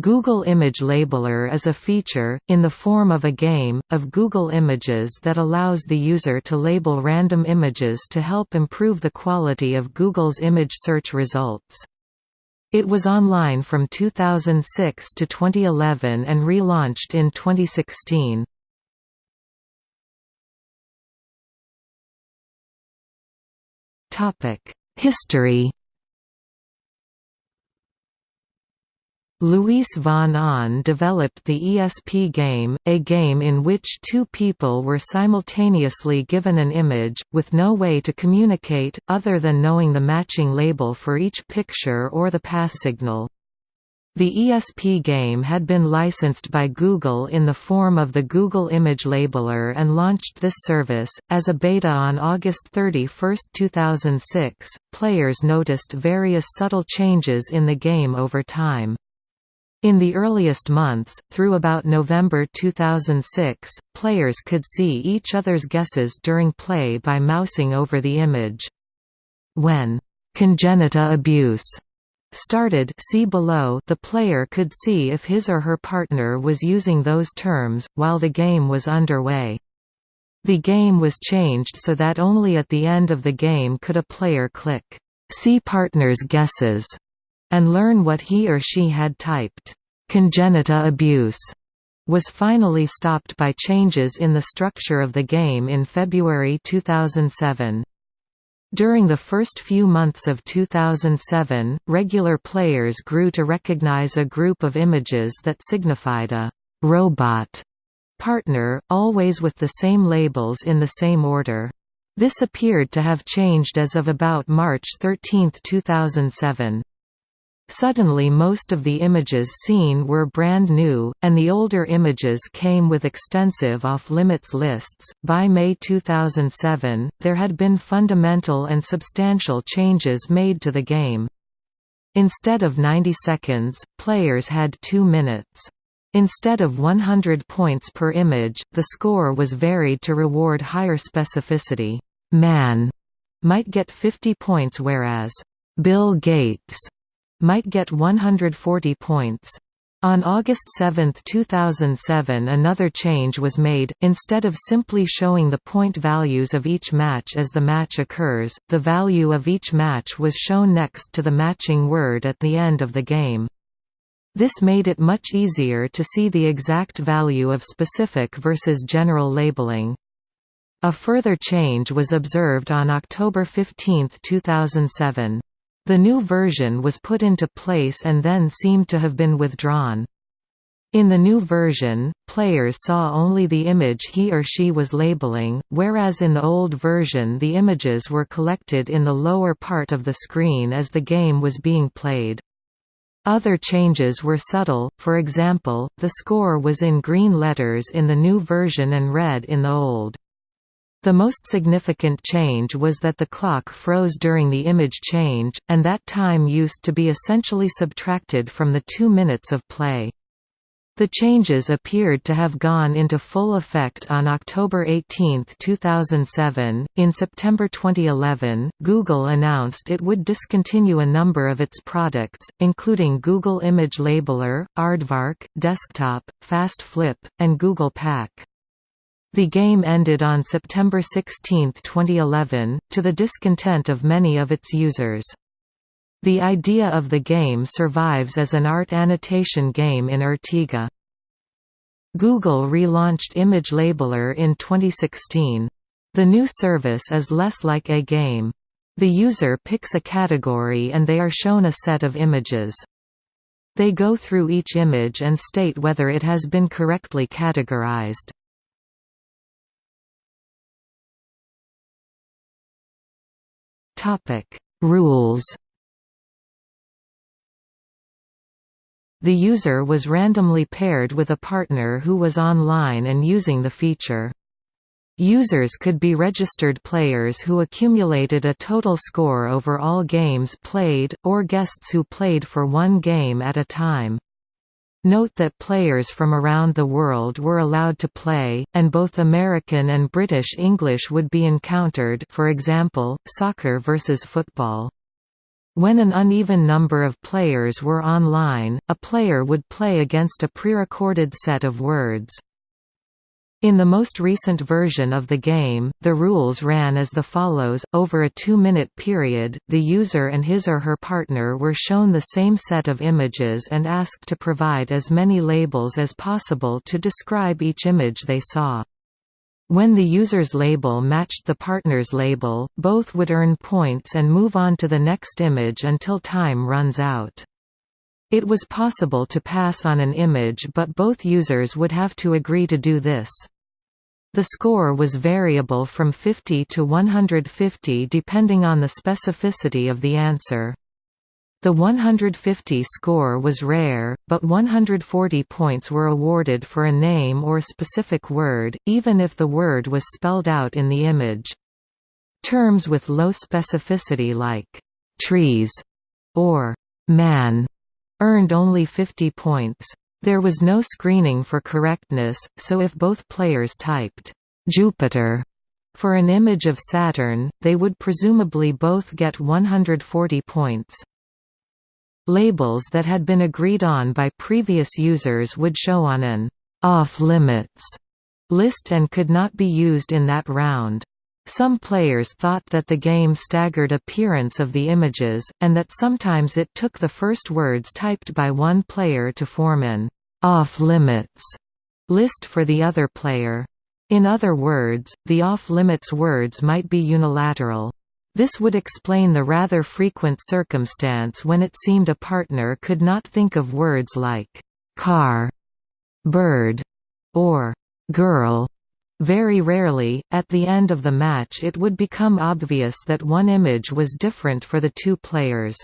Google Image Labeler is a feature, in the form of a game, of Google Images that allows the user to label random images to help improve the quality of Google's image search results. It was online from 2006 to 2011 and relaunched in 2016. History Luis von Ahn developed the ESP game, a game in which two people were simultaneously given an image, with no way to communicate, other than knowing the matching label for each picture or the pass signal. The ESP game had been licensed by Google in the form of the Google Image Labeler and launched this service. As a beta on August 31, 2006, players noticed various subtle changes in the game over time. In the earliest months, through about November 2006, players could see each other's guesses during play by mousing over the image. When «congenita abuse» started see below the player could see if his or her partner was using those terms, while the game was underway. The game was changed so that only at the end of the game could a player click, "'See partner's guesses' and learn what he or she had typed. Congenita abuse was finally stopped by changes in the structure of the game in February 2007. During the first few months of 2007, regular players grew to recognize a group of images that signified a «robot» partner, always with the same labels in the same order. This appeared to have changed as of about March 13, 2007. Suddenly most of the images seen were brand new, and the older images came with extensive off-limits lists. By May 2007, there had been fundamental and substantial changes made to the game. Instead of 90 seconds, players had 2 minutes. Instead of 100 points per image, the score was varied to reward higher specificity. Man might get 50 points whereas Bill Gates might get 140 points. On August 7, 2007 another change was made, instead of simply showing the point values of each match as the match occurs, the value of each match was shown next to the matching word at the end of the game. This made it much easier to see the exact value of specific versus general labeling. A further change was observed on October 15, 2007. The new version was put into place and then seemed to have been withdrawn. In the new version, players saw only the image he or she was labeling, whereas in the old version the images were collected in the lower part of the screen as the game was being played. Other changes were subtle, for example, the score was in green letters in the new version and red in the old. The most significant change was that the clock froze during the image change, and that time used to be essentially subtracted from the two minutes of play. The changes appeared to have gone into full effect on October 18, 2007. In September 2011, Google announced it would discontinue a number of its products, including Google Image Labeler, Aardvark, Desktop, Fast Flip, and Google Pack. The game ended on September 16, 2011, to the discontent of many of its users. The idea of the game survives as an art annotation game in ARTigo. Google relaunched Image Labeler in 2016. The new service is less like a game. The user picks a category and they are shown a set of images. They go through each image and state whether it has been correctly categorized. Topic: Rules. The user was randomly paired with a partner who was online and using the feature. Users could be registered players who accumulated a total score over all games played, or guests who played for one game at a time. Note that players from around the world were allowed to play, and both American and British English would be encountered for example, soccer versus football. When an uneven number of players were online, a player would play against a prerecorded set of words. In the most recent version of the game, the rules ran as the follows, over a two-minute period, the user and his or her partner were shown the same set of images and asked to provide as many labels as possible to describe each image they saw. When the user's label matched the partner's label, both would earn points and move on to the next image until time runs out. It was possible to pass on an image but both users would have to agree to do this. The score was variable from 50 to 150 depending on the specificity of the answer. The 150 score was rare, but 140 points were awarded for a name or specific word, even if the word was spelled out in the image. Terms with low specificity like «trees» or «man» earned only 50 points. There was no screening for correctness, so if both players typed, "'Jupiter' for an image of Saturn, they would presumably both get 140 points. Labels that had been agreed on by previous users would show on an off-limits list and could not be used in that round. Some players thought that the game staggered appearance of the images, and that sometimes it took the first words typed by one player to form an off-limits list for the other player. In other words, the off-limits words might be unilateral. This would explain the rather frequent circumstance when it seemed a partner could not think of words like car, bird, or girl very rarely, at the end of the match it would become obvious that one image was different for the two players.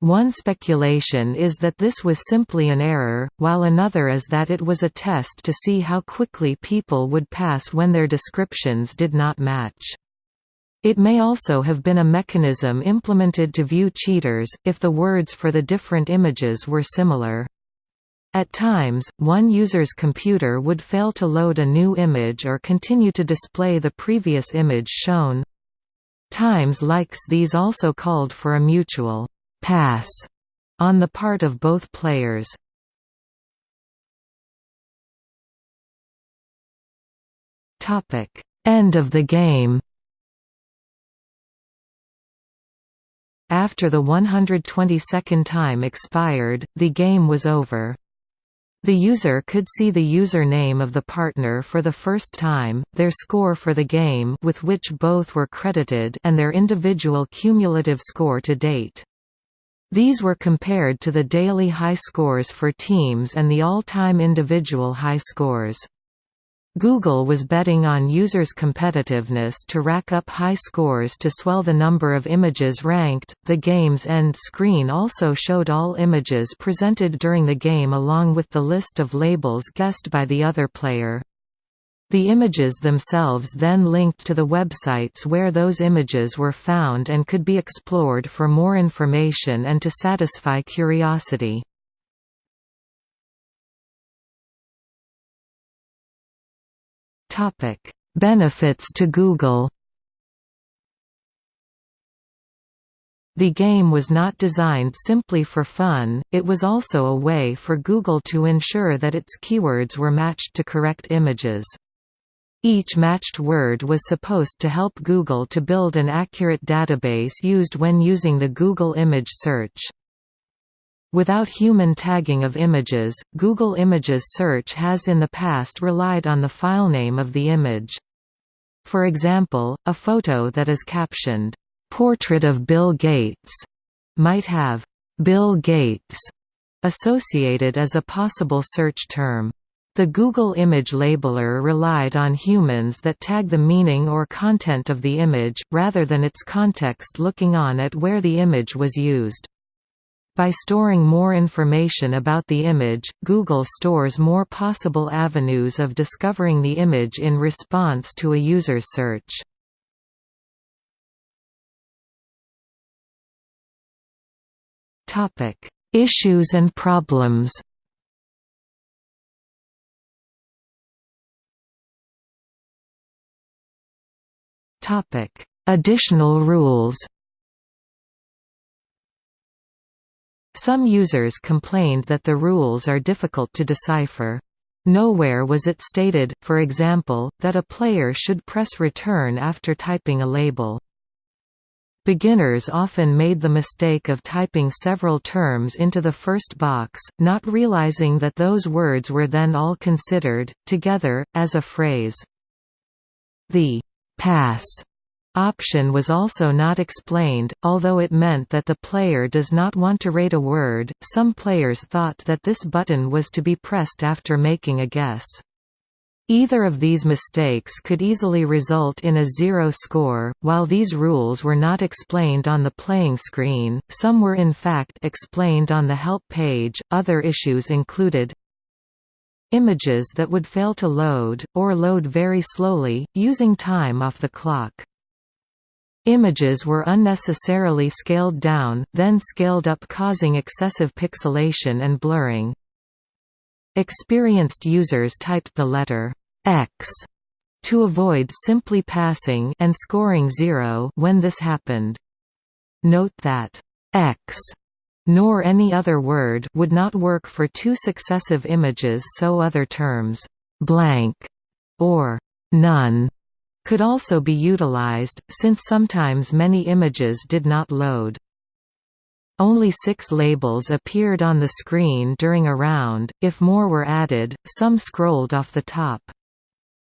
One speculation is that this was simply an error, while another is that it was a test to see how quickly people would pass when their descriptions did not match. It may also have been a mechanism implemented to view cheaters, if the words for the different images were similar. At times, one user's computer would fail to load a new image or continue to display the previous image shown. Times like these also called for a mutual «pass» on the part of both players. End of the game After the 122nd time expired, the game was over. The user could see the username of the partner for the first time, their score for the game with which both were credited and their individual cumulative score to date. These were compared to the daily high scores for teams and the all-time individual high scores. Google was betting on users' competitiveness to rack up high scores to swell the number of images ranked. The game's end screen also showed all images presented during the game along with the list of labels guessed by the other player. The images themselves then linked to the websites where those images were found and could be explored for more information and to satisfy curiosity. Topic: Benefits to Google. The game was not designed simply for fun, it was also a way for Google to ensure that its keywords were matched to correct images. Each matched word was supposed to help Google to build an accurate database used when using the Google image search. Without human tagging of images, Google Images search has in the past relied on the filename of the image. For example, a photo that is captioned, "'Portrait of Bill Gates' might have "'Bill Gates' associated as a possible search term. The Google image labeler relied on humans that tag the meaning or content of the image, rather than its context looking on at where the image was used. By storing more information about the image, Google stores more possible avenues of discovering the image in response to a user's search. Issues and problems Additional rules Some users complained that the rules are difficult to decipher. Nowhere was it stated, for example, that a player should press return after typing a label. Beginners often made the mistake of typing several terms into the first box, not realizing that those words were then all considered, together, as a phrase. The pass option was also not explained, although it meant that the player does not want to rate a word. Some players thought that this button was to be pressed after making a guess. Either of these mistakes could easily result in a zero score. While these rules were not explained on the playing screen, some were in fact explained on the help page. Other issues included images that would fail to load, or load very slowly, using time off the clock. Images were unnecessarily scaled down, then scaled up causing excessive pixelation and blurring. Experienced users typed the letter X to avoid simply passing and scoring 0 when this happened. Note that X nor any other word would not work for two successive images so other terms blank or none could also be utilized, since sometimes many images did not load. Only six labels appeared on the screen during a round, if more were added, some scrolled off the top.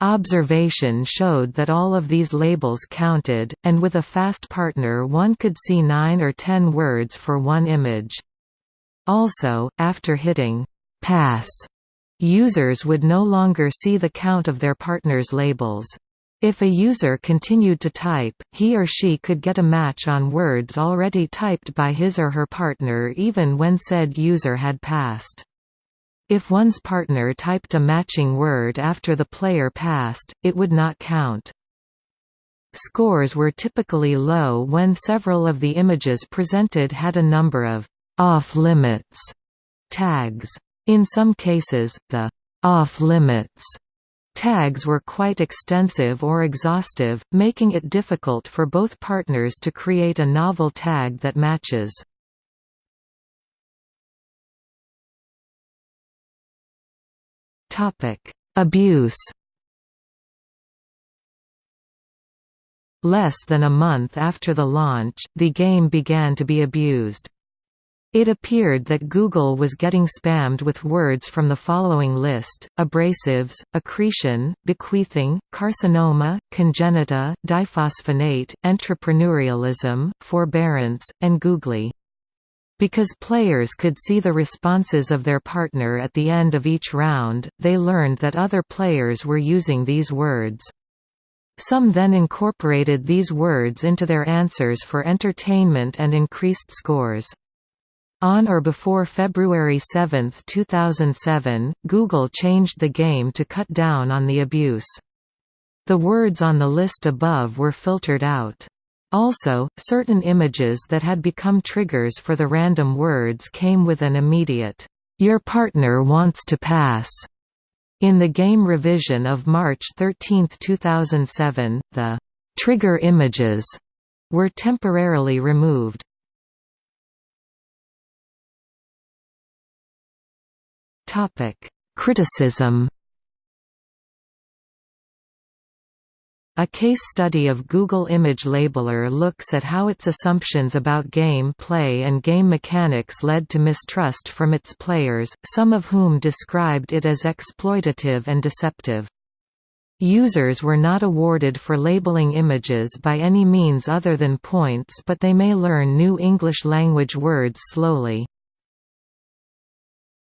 Observation showed that all of these labels counted, and with a fast partner one could see 9 or 10 words for one image. Also, after hitting «pass», users would no longer see the count of their partner's labels. If a user continued to type, he or she could get a match on words already typed by his or her partner even when said user had passed. If one's partner typed a matching word after the player passed, it would not count. Scores were typically low when several of the images presented had a number of off-limits tags. In some cases, the off-limits Tags were quite extensive or exhaustive, making it difficult for both partners to create a novel tag that matches. Abuse Less than a month after the launch, the game began to be abused. It appeared that Google was getting spammed with words from the following list, abrasives, accretion, bequeathing, carcinoma, congenita, diphosphonate, entrepreneurialism, forbearance, and googly. Because players could see the responses of their partner at the end of each round, they learned that other players were using these words. Some then incorporated these words into their answers for entertainment and increased scores. On or before February 7, 2007, Google changed the game to cut down on the abuse. The words on the list above were filtered out. Also, certain images that had become triggers for the random words came with an immediate, "'Your partner wants to pass' In the game revision of March 13, 2007, the "'trigger images' were temporarily removed. Criticism A case study of Google Image Labeler looks at how its assumptions about game play and game mechanics led to mistrust from its players, some of whom described it as exploitative and deceptive. Users were not awarded for labeling images by any means other than points but they may learn new English language words slowly.